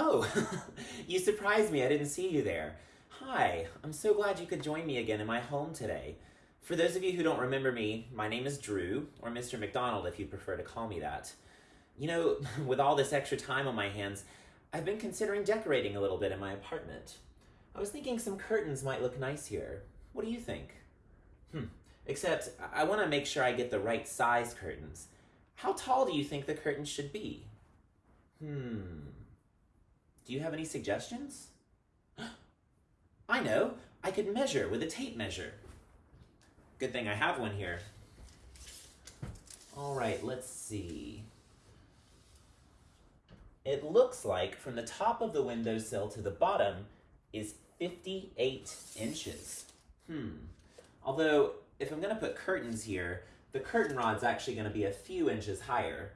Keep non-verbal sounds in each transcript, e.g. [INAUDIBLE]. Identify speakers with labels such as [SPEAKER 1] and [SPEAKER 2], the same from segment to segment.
[SPEAKER 1] Oh, [LAUGHS] you surprised me. I didn't see you there. Hi, I'm so glad you could join me again in my home today. For those of you who don't remember me, my name is Drew, or Mr. McDonald if you prefer to call me that. You know, [LAUGHS] with all this extra time on my hands, I've been considering decorating a little bit in my apartment. I was thinking some curtains might look nice here. What do you think? Hmm. Except, I want to make sure I get the right size curtains. How tall do you think the curtains should be? Hmm. Do you have any suggestions? [GASPS] I know. I could measure with a tape measure. Good thing I have one here. All right, let's see. It looks like from the top of the windowsill to the bottom is 58 inches. Hmm. Although, if I'm going to put curtains here, the curtain rod's actually going to be a few inches higher,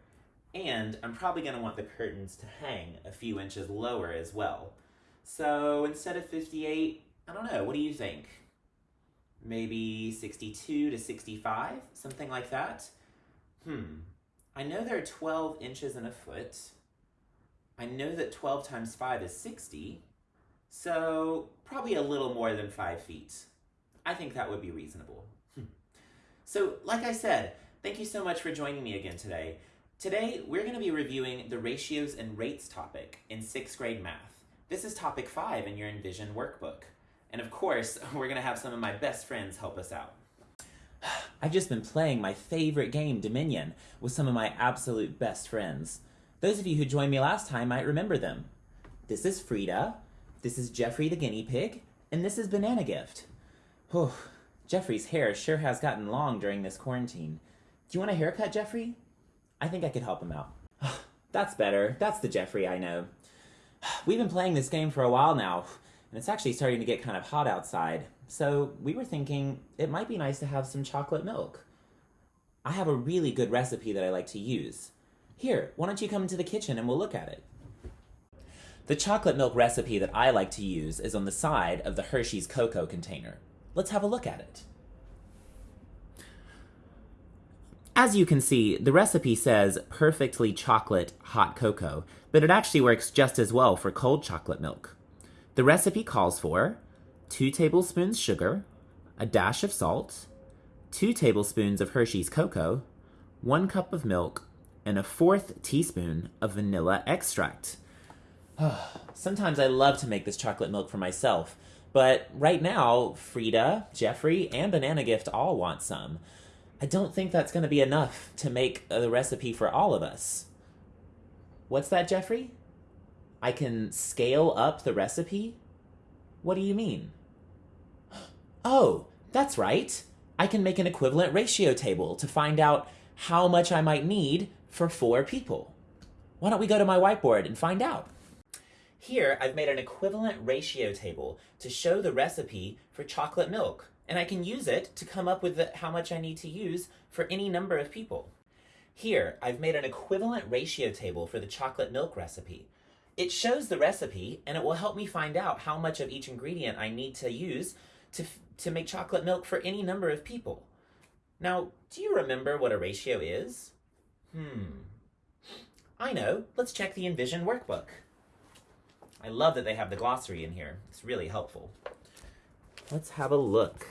[SPEAKER 1] and I'm probably going to want the curtains to hang a few inches lower as well. So instead of 58, I don't know, what do you think? Maybe 62 to 65, something like that? Hmm, I know there are 12 inches in a foot. I know that 12 times 5 is 60, so probably a little more than 5 feet. I think that would be reasonable. Hmm. So, like I said, thank you so much for joining me again today. Today, we're going to be reviewing the ratios and rates topic in 6th grade math. This is topic 5 in your Envision workbook. And of course, [LAUGHS] we're going to have some of my best friends help us out. [SIGHS] I've just been playing my favorite game, Dominion, with some of my absolute best friends. Those of you who joined me last time might remember them. This is Frida, this is Jeffrey the guinea pig, and this is Banana Gift. Whew, Jeffrey's hair sure has gotten long during this quarantine. Do you want a haircut, Jeffrey? I think I could help him out. [SIGHS] That's better. That's the Jeffrey I know. [SIGHS] We've been playing this game for a while now, and it's actually starting to get kind of hot outside. So we were thinking it might be nice to have some chocolate milk. I have a really good recipe that I like to use. Here, why don't you come into the kitchen and we'll look at it. The chocolate milk recipe that I like to use is on the side of the Hershey's cocoa container. Let's have a look at it. As you can see, the recipe says perfectly chocolate hot cocoa, but it actually works just as well for cold chocolate milk. The recipe calls for 2 tablespoons sugar, a dash of salt, 2 tablespoons of Hershey's cocoa, 1 cup of milk, and a fourth teaspoon of vanilla extract. [SIGHS] Sometimes I love to make this chocolate milk for myself, but right now, Frida, Jeffrey, and Banana Gift all want some. I don't think that's going to be enough to make the recipe for all of us. What's that, Jeffrey? I can scale up the recipe? What do you mean? Oh, that's right. I can make an equivalent ratio table to find out how much I might need for four people. Why don't we go to my whiteboard and find out? Here, I've made an equivalent ratio table to show the recipe for chocolate milk and I can use it to come up with the, how much I need to use for any number of people. Here, I've made an equivalent ratio table for the chocolate milk recipe. It shows the recipe, and it will help me find out how much of each ingredient I need to use to, to make chocolate milk for any number of people. Now, do you remember what a ratio is? Hmm. I know. Let's check the Envision workbook. I love that they have the glossary in here. It's really helpful. Let's have a look.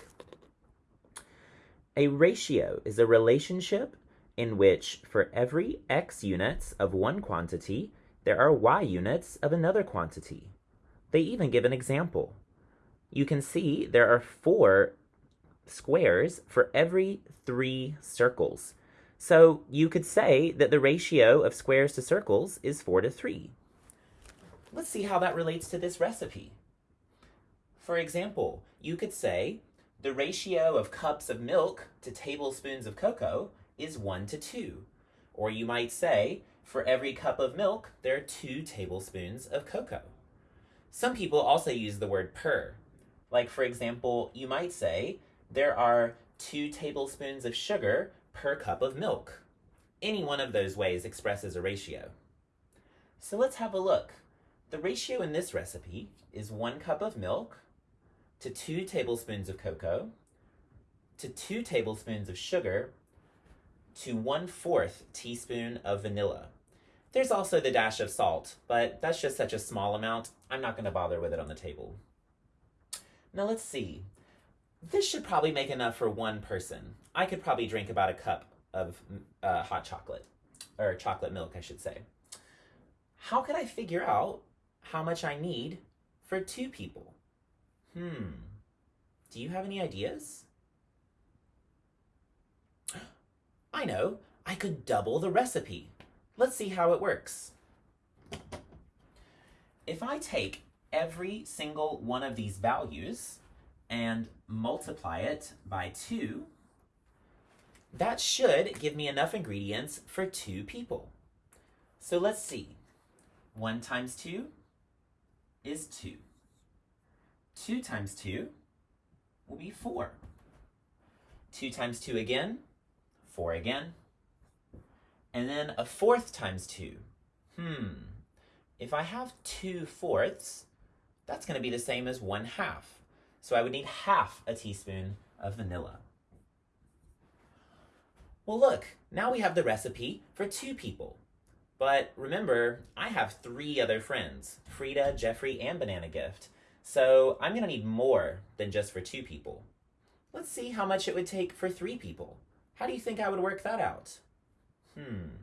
[SPEAKER 1] A ratio is a relationship in which for every x units of one quantity, there are y units of another quantity. They even give an example. You can see there are four squares for every three circles. So you could say that the ratio of squares to circles is 4 to 3. Let's see how that relates to this recipe. For example, you could say the ratio of cups of milk to tablespoons of cocoa is 1 to 2. Or you might say, for every cup of milk, there are 2 tablespoons of cocoa. Some people also use the word per. Like, for example, you might say, there are 2 tablespoons of sugar per cup of milk. Any one of those ways expresses a ratio. So let's have a look. The ratio in this recipe is 1 cup of milk to 2 tablespoons of cocoa, to 2 tablespoons of sugar, to 1 4th teaspoon of vanilla. There's also the dash of salt, but that's just such a small amount, I'm not going to bother with it on the table. Now let's see. This should probably make enough for one person. I could probably drink about a cup of uh, hot chocolate, or chocolate milk, I should say. How could I figure out how much I need for two people? Hmm. Do you have any ideas? [GASPS] I know. I could double the recipe. Let's see how it works. If I take every single one of these values and multiply it by 2, that should give me enough ingredients for two people. So let's see. 1 times 2 is 2. 2 times 2 will be 4. 2 times 2 again, 4 again. And then a fourth times 2. Hmm. If I have 2 fourths, that's going to be the same as 1 half. So I would need half a teaspoon of vanilla. Well, look, now we have the recipe for two people. But remember, I have three other friends, Frida, Jeffrey, and Banana Gift. So I'm gonna need more than just for two people. Let's see how much it would take for three people. How do you think I would work that out? Hmm.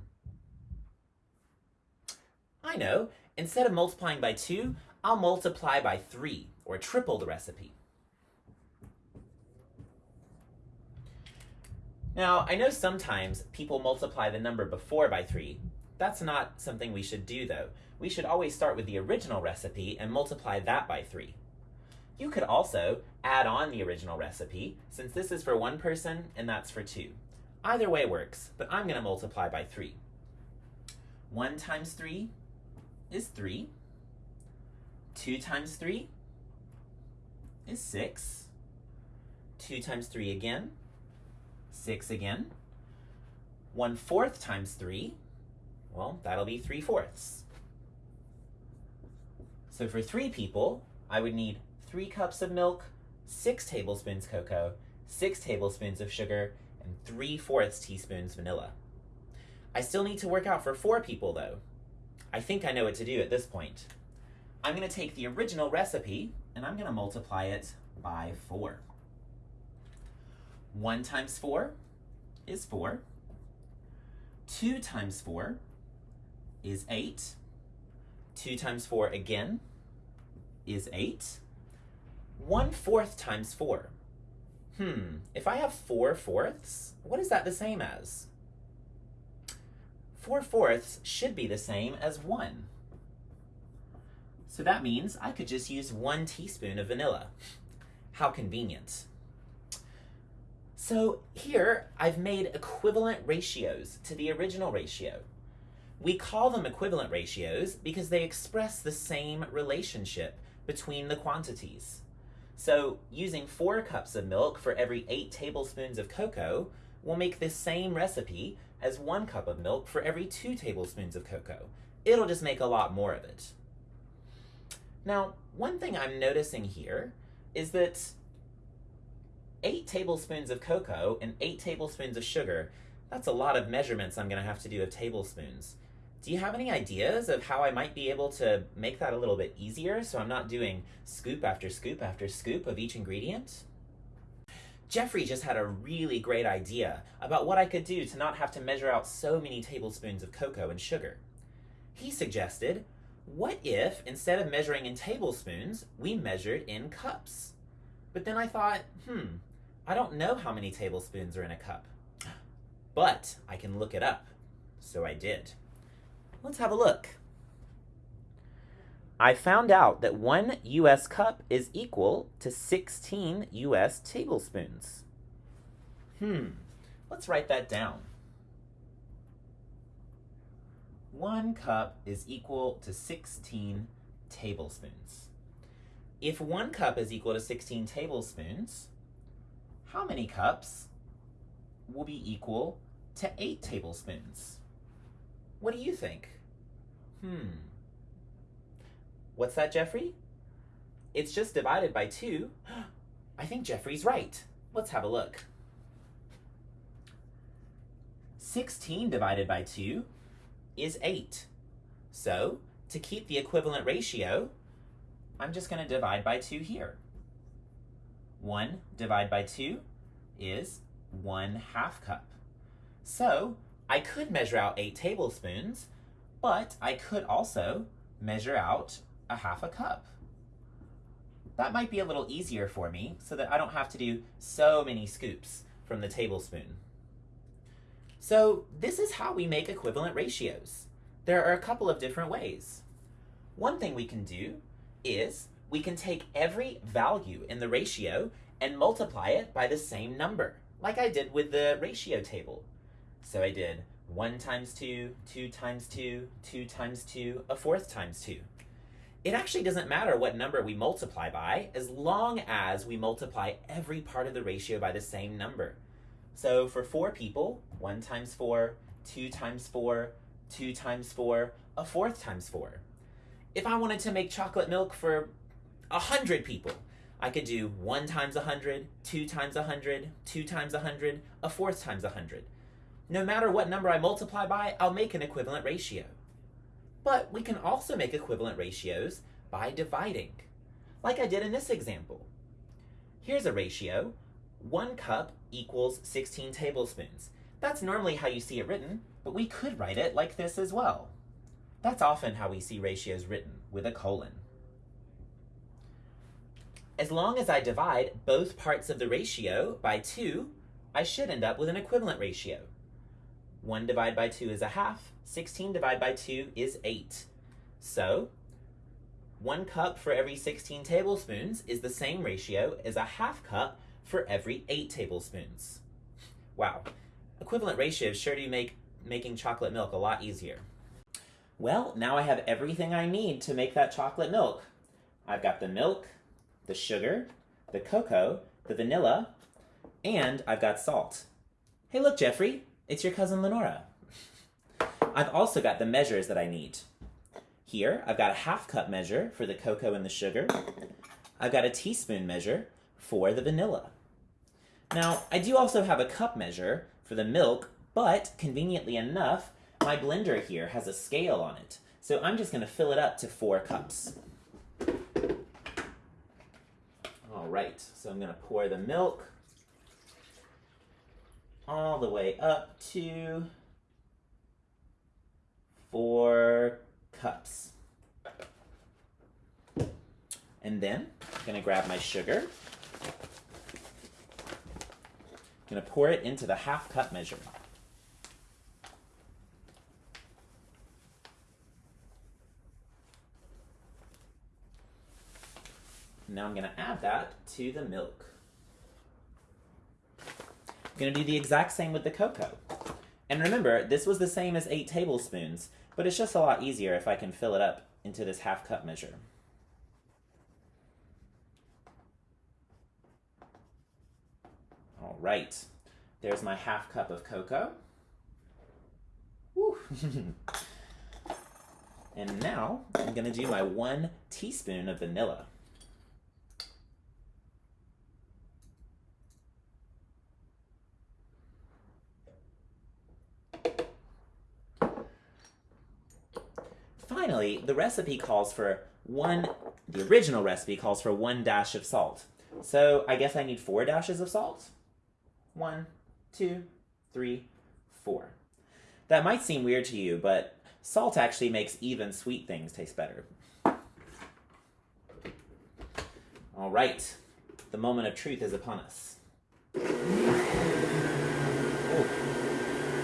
[SPEAKER 1] I know. Instead of multiplying by two, I'll multiply by three, or triple the recipe. Now, I know sometimes people multiply the number before by 3. That's not something we should do, though. We should always start with the original recipe and multiply that by 3. You could also add on the original recipe, since this is for one person and that's for two. Either way works, but I'm going to multiply by 3. 1 times 3 is 3. 2 times 3 is 6. 2 times 3 again 6 again. 1 fourth times 3, well, that'll be 3 fourths. So for three people, I would need 3 cups of milk, 6 tablespoons cocoa, 6 tablespoons of sugar, and 3 fourths teaspoons vanilla. I still need to work out for 4 people though. I think I know what to do at this point. I'm going to take the original recipe and I'm going to multiply it by 4. 1 times 4 is 4. 2 times 4 is 8. 2 times 4 again is 8. 1 fourth times 4. Hmm, if I have 4 fourths, what is that the same as? 4 fourths should be the same as 1. So that means I could just use 1 teaspoon of vanilla. How convenient. So here, I've made equivalent ratios to the original ratio. We call them equivalent ratios because they express the same relationship between the quantities. So using four cups of milk for every eight tablespoons of cocoa will make the same recipe as one cup of milk for every two tablespoons of cocoa. It'll just make a lot more of it. Now, one thing I'm noticing here is that eight tablespoons of cocoa and eight tablespoons of sugar. That's a lot of measurements I'm going to have to do of tablespoons. Do you have any ideas of how I might be able to make that a little bit easier so I'm not doing scoop after scoop after scoop of each ingredient? Jeffrey just had a really great idea about what I could do to not have to measure out so many tablespoons of cocoa and sugar. He suggested, what if instead of measuring in tablespoons, we measured in cups? But then I thought, hmm, I don't know how many tablespoons are in a cup, [GASPS] but I can look it up. So I did. Let's have a look. I found out that one US cup is equal to 16 US tablespoons. Hmm, let's write that down. One cup is equal to 16 tablespoons. If one cup is equal to 16 tablespoons, how many cups will be equal to 8 tablespoons? What do you think? Hmm. What's that, Jeffrey? It's just divided by 2. [GASPS] I think Jeffrey's right. Let's have a look. 16 divided by 2 is 8. So, to keep the equivalent ratio, I'm just going to divide by 2 here. 1 divided by 2 is 1 half cup. So, I could measure out 8 tablespoons, but I could also measure out a half a cup. That might be a little easier for me so that I don't have to do so many scoops from the tablespoon. So this is how we make equivalent ratios. There are a couple of different ways. One thing we can do is we can take every value in the ratio and multiply it by the same number, like I did with the ratio table. So I did 1 times 2, 2 times 2, 2 times 2, a fourth times 2 it actually doesn't matter what number we multiply by as long as we multiply every part of the ratio by the same number. So for four people, one times four, two times four, two times four, a fourth times four. If I wanted to make chocolate milk for a hundred people, I could do one times a hundred, two times a hundred, two times a hundred, a fourth times a hundred. No matter what number I multiply by, I'll make an equivalent ratio. But we can also make equivalent ratios by dividing, like I did in this example. Here's a ratio. One cup equals 16 tablespoons. That's normally how you see it written, but we could write it like this as well. That's often how we see ratios written, with a colon. As long as I divide both parts of the ratio by 2, I should end up with an equivalent ratio. 1 divided by 2 is a half, 16 divided by 2 is 8. So, 1 cup for every 16 tablespoons is the same ratio as a half cup for every 8 tablespoons. Wow, equivalent ratios sure do make making chocolate milk a lot easier. Well, now I have everything I need to make that chocolate milk. I've got the milk, the sugar, the cocoa, the vanilla, and I've got salt. Hey look, Jeffrey, it's your cousin Lenora. I've also got the measures that I need. Here, I've got a half cup measure for the cocoa and the sugar. I've got a teaspoon measure for the vanilla. Now, I do also have a cup measure for the milk, but conveniently enough, my blender here has a scale on it. So I'm just going to fill it up to four cups. All right, so I'm going to pour the milk all the way up to four cups. And then I'm gonna grab my sugar. I'm gonna pour it into the half cup measure. Now I'm gonna add that to the milk. I'm gonna do the exact same with the cocoa. And remember, this was the same as 8 tablespoons, but it's just a lot easier if I can fill it up into this half cup measure. All right, there's my half cup of cocoa. [LAUGHS] and now I'm gonna do my one teaspoon of vanilla. Finally, the recipe calls for one, the original recipe calls for one dash of salt. So I guess I need four dashes of salt. One, two, three, four. That might seem weird to you, but salt actually makes even sweet things taste better. All right, the moment of truth is upon us.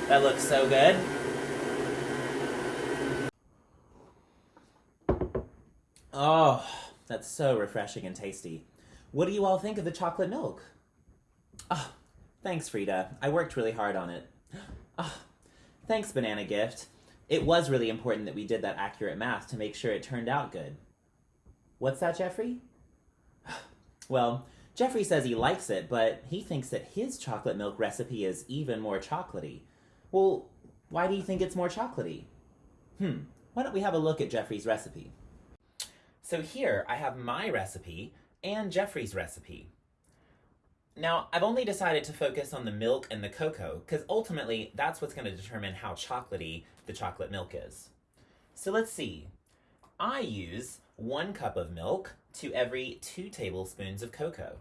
[SPEAKER 1] That looks so good. Oh, that's so refreshing and tasty. What do you all think of the chocolate milk? Oh, thanks, Frida. I worked really hard on it. Oh, [GASPS] thanks, Banana Gift. It was really important that we did that accurate math to make sure it turned out good. What's that, Jeffrey? [SIGHS] Well, Jeffrey says he likes it, but he thinks that his chocolate milk recipe is even more chocolatey. Well, why do you think it's more chocolatey? Hmm, why don't we have a look at Jeffrey's recipe? So here I have my recipe and Jeffrey's recipe. Now, I've only decided to focus on the milk and the cocoa because ultimately that's what's going to determine how chocolatey the chocolate milk is. So let's see. I use one cup of milk to every two tablespoons of cocoa.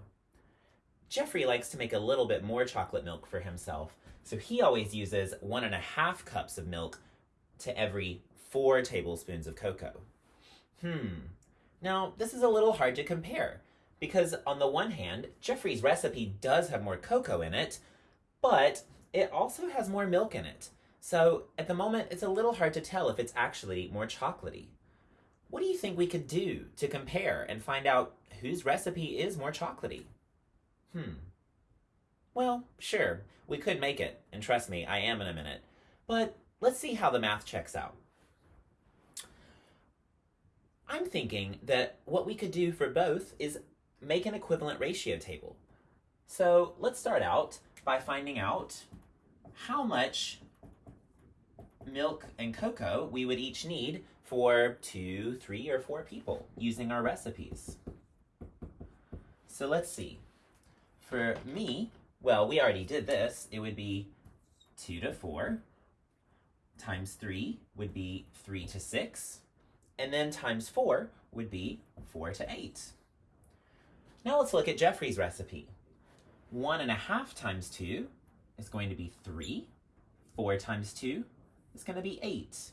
[SPEAKER 1] Jeffrey likes to make a little bit more chocolate milk for himself, so he always uses one and a half cups of milk to every four tablespoons of cocoa. Hmm. Now, this is a little hard to compare because, on the one hand, Jeffrey's recipe does have more cocoa in it, but it also has more milk in it. So, at the moment, it's a little hard to tell if it's actually more chocolatey. What do you think we could do to compare and find out whose recipe is more chocolatey? Hmm. Well, sure, we could make it, and trust me, I am in a minute. But let's see how the math checks out. I'm thinking that what we could do for both is make an equivalent ratio table. So let's start out by finding out how much milk and cocoa we would each need for two, three, or four people using our recipes. So let's see. For me, well, we already did this. It would be 2 to 4 times 3 would be 3 to 6. And then times 4 would be 4 to 8. Now let's look at Jeffrey's recipe. 1 and a half times 2 is going to be 3. 4 times 2 is going to be 8.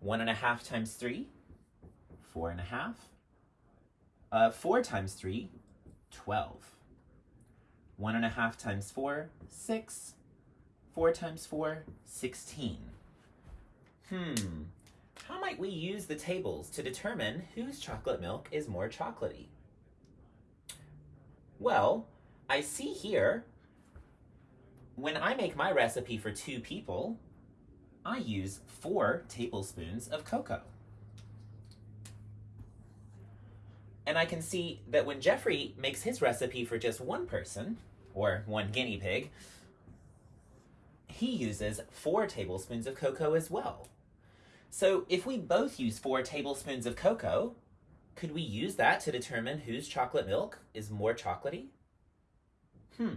[SPEAKER 1] 1 and a half times 3, 4 and a half. Uh, 4 times 3, 12. 1 and a half times 4, 6. 4 times 4, 16. Hmm, how might we use the tables to determine whose chocolate milk is more chocolatey? Well, I see here, when I make my recipe for two people, I use four tablespoons of cocoa. And I can see that when Jeffrey makes his recipe for just one person, or one guinea pig, he uses four tablespoons of cocoa as well. So if we both use four tablespoons of cocoa, could we use that to determine whose chocolate milk is more chocolatey? Hmm.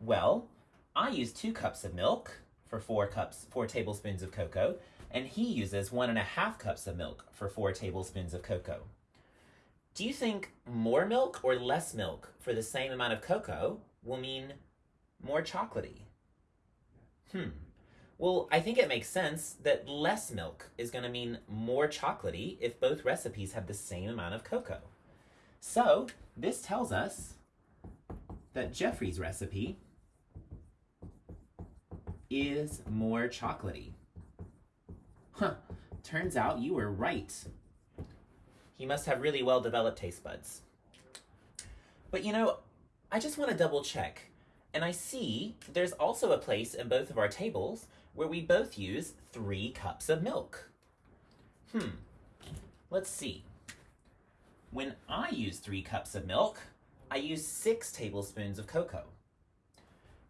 [SPEAKER 1] Well, I use two cups of milk for four cups, four tablespoons of cocoa, and he uses one and a half cups of milk for four tablespoons of cocoa. Do you think more milk or less milk for the same amount of cocoa will mean more chocolatey? Hmm. Well, I think it makes sense that less milk is going to mean more chocolatey if both recipes have the same amount of cocoa. So, this tells us that Jeffrey's recipe is more chocolatey. Huh, turns out you were right. He must have really well developed taste buds. But you know, I just want to double check. And I see there's also a place in both of our tables where we both use three cups of milk. Hmm, let's see. When I use three cups of milk, I use six tablespoons of cocoa.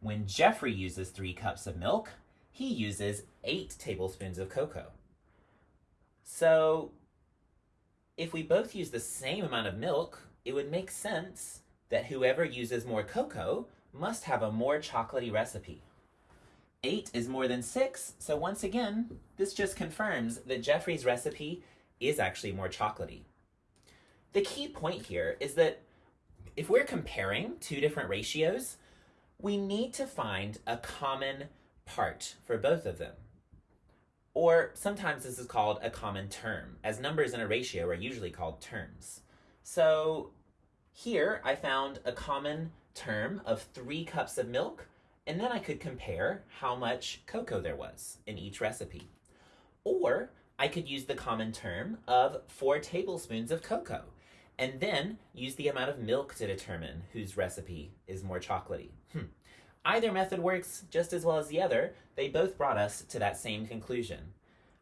[SPEAKER 1] When Jeffrey uses three cups of milk, he uses eight tablespoons of cocoa. So, if we both use the same amount of milk, it would make sense that whoever uses more cocoa must have a more chocolatey recipe. Eight is more than six, so once again, this just confirms that Jeffrey's recipe is actually more chocolatey. The key point here is that if we're comparing two different ratios, we need to find a common part for both of them. Or sometimes this is called a common term, as numbers in a ratio are usually called terms. So here I found a common term of three cups of milk, and then I could compare how much cocoa there was in each recipe. Or I could use the common term of four tablespoons of cocoa, and then use the amount of milk to determine whose recipe is more chocolatey. Hmm. Either method works just as well as the other. They both brought us to that same conclusion.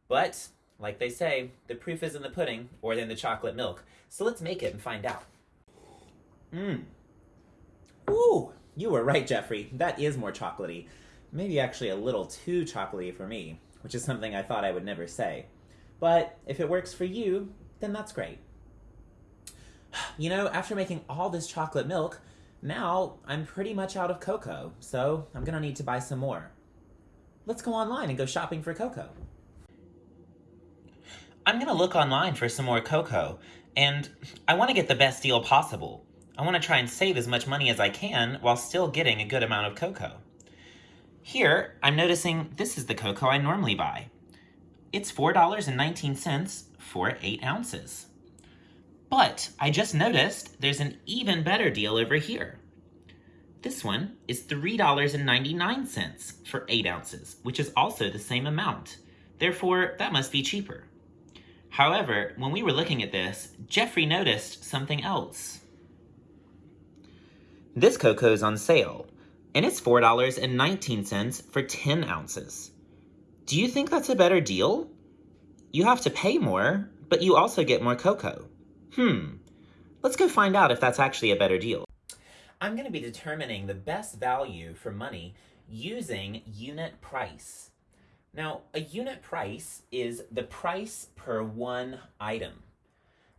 [SPEAKER 1] But, like they say, the proof is in the pudding or in the chocolate milk. So let's make it and find out. Mmm. Ooh, you were right, Jeffrey. That is more chocolatey. Maybe actually a little too chocolatey for me, which is something I thought I would never say. But if it works for you, then that's great. [SIGHS] You know, after making all this chocolate milk, now I'm pretty much out of cocoa, so I'm gonna need to buy some more. Let's go online and go shopping for cocoa. I'm to look online for some more cocoa, and I want to get the best deal possible. I want to try and save as much money as I can while still getting a good amount of cocoa. Here, I'm noticing this is the cocoa I normally buy. It's $4.19 for 8 ounces. But I just noticed there's an even better deal over here. This one is $3.99 for 8 ounces, which is also the same amount. Therefore, that must be cheaper. However, when we were looking at this, Jeffrey noticed something else. This cocoa is on sale, and it's $4.19 for 10 ounces. Do you think that's a better deal? You have to pay more, but you also get more cocoa. Hmm, let's go find out if that's actually a better deal. I'm going to be determining the best value for money using unit price. Now, a unit price is the price per one item.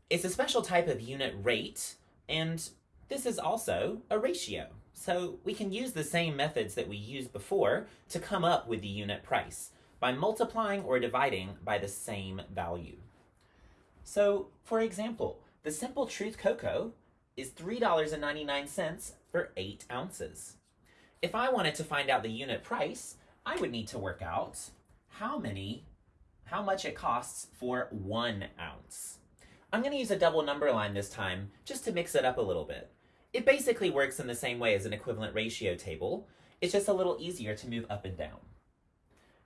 [SPEAKER 1] It's a special type of unit rate, and this is also a ratio. So we can use the same methods that we used before to come up with the unit price by multiplying or dividing by the same value. So, for example, the Simple Truth Cocoa is $3.99 for 8 ounces. If I wanted to find out the unit price, I would need to work out how many, how much it costs for one ounce. I'm going to use a double number line this time, just to mix it up a little bit. It basically works in the same way as an equivalent ratio table, it's just a little easier to move up and down.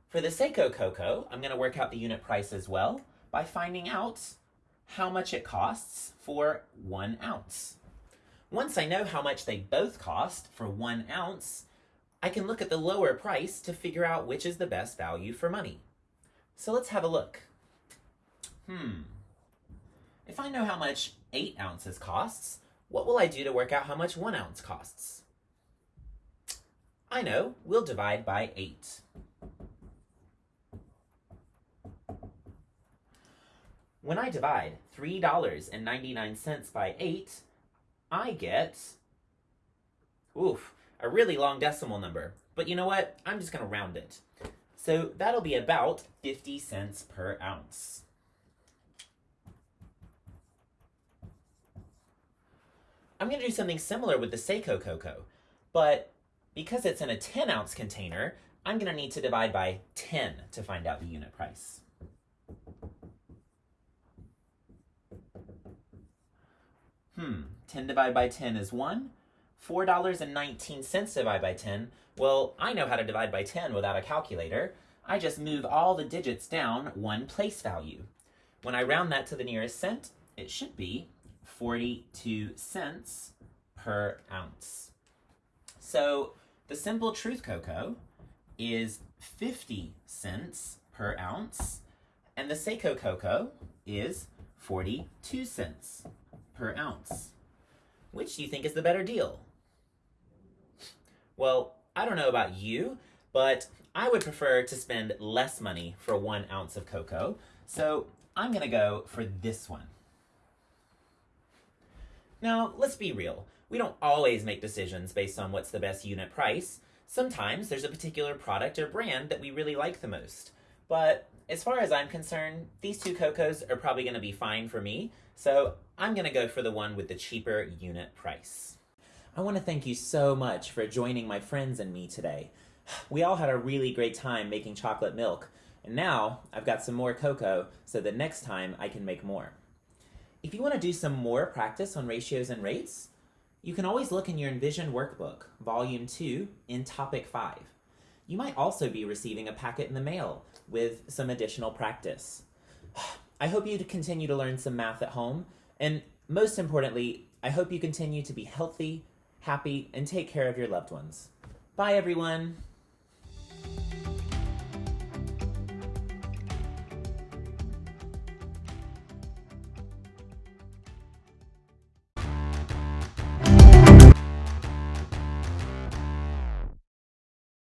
[SPEAKER 1] For the Seiko Cocoa, I'm going to work out the unit price as well by finding out how much it costs for one ounce. Once I know how much they both cost for one ounce, I can look at the lower price to figure out which is the best value for money. So let's have a look. Hmm. If I know how much 8 ounces costs, what will I do to work out how much 1 ounce costs? I know, we'll divide by 8. When I divide $3.99 by 8, I get, oof, a really long decimal number. But you know what? I'm just going to round it. So that'll be about 50 cents per ounce. I'm going to do something similar with the Seiko cocoa, but because it's in a 10 ounce container, I'm going to need to divide by 10 to find out the unit price. Hmm, 10 divided by 10 is 1. $4.19 divided by 10. Well, I know how to divide by 10 without a calculator. I just move all the digits down one place value. When I round that to the nearest cent, it should be 42 cents per ounce. So the Simple Truth Cocoa is 50 cents per ounce, and the Seiko Cocoa is 42 cents per ounce. Which do you think is the better deal? Well, I don't know about you, but I would prefer to spend less money for one ounce of cocoa, so I'm gonna go for this one. Now, let's be real. We don't always make decisions based on what's the best unit price. Sometimes there's a particular product or brand that we really like the most. But as far as I'm concerned, these two cocos are probably going to be fine for me, so I'm going to go for the one with the cheaper unit price. I want to thank you so much for joining my friends and me today. [SIGHS] We all had a really great time making chocolate milk, and now I've got some more cocoa so that next time I can make more. If you want to do some more practice on ratios and rates, you can always look in your Envision workbook, Volume 2, in Topic 5. You might also be receiving a packet in the mail with some additional practice. [SIGHS] I hope you continue to learn some math at home, and most importantly, I hope you continue to be healthy, happy, and take care of your loved ones. Bye, everyone!